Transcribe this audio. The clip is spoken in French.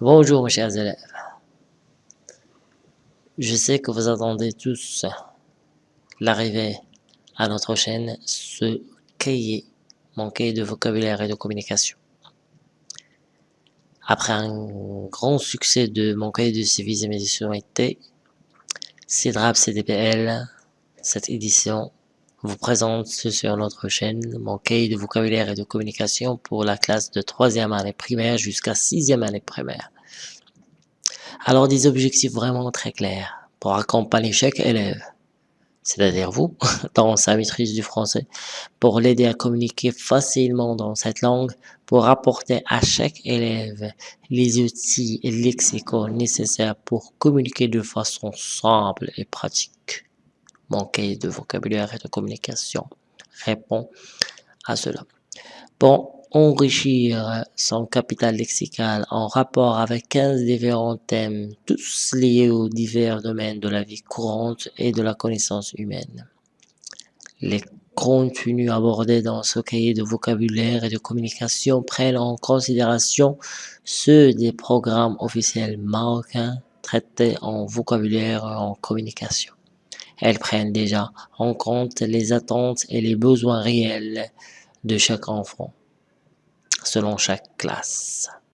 Bonjour mes chers élèves. Je sais que vous attendez tous l'arrivée à notre chaîne ce cahier, mon de vocabulaire et de communication. Après un grand succès de mon cahier de civisme édition été, CIDRAP CDPL, cette édition vous présente sur notre chaîne mon cahier de vocabulaire et de communication pour la classe de troisième année primaire jusqu'à sixième année primaire. Alors des objectifs vraiment très clairs pour accompagner chaque élève, c'est-à-dire vous, dans sa maîtrise du français, pour l'aider à communiquer facilement dans cette langue, pour apporter à chaque élève les outils et lexicaux nécessaires pour communiquer de façon simple et pratique cahier de vocabulaire et de communication répond à cela. Pour enrichir son capital lexical en rapport avec 15 différents thèmes, tous liés aux divers domaines de la vie courante et de la connaissance humaine. Les contenus abordés dans ce cahier de vocabulaire et de communication prennent en considération ceux des programmes officiels marocains traités en vocabulaire et en communication. Elles prennent déjà en compte les attentes et les besoins réels de chaque enfant, selon chaque classe.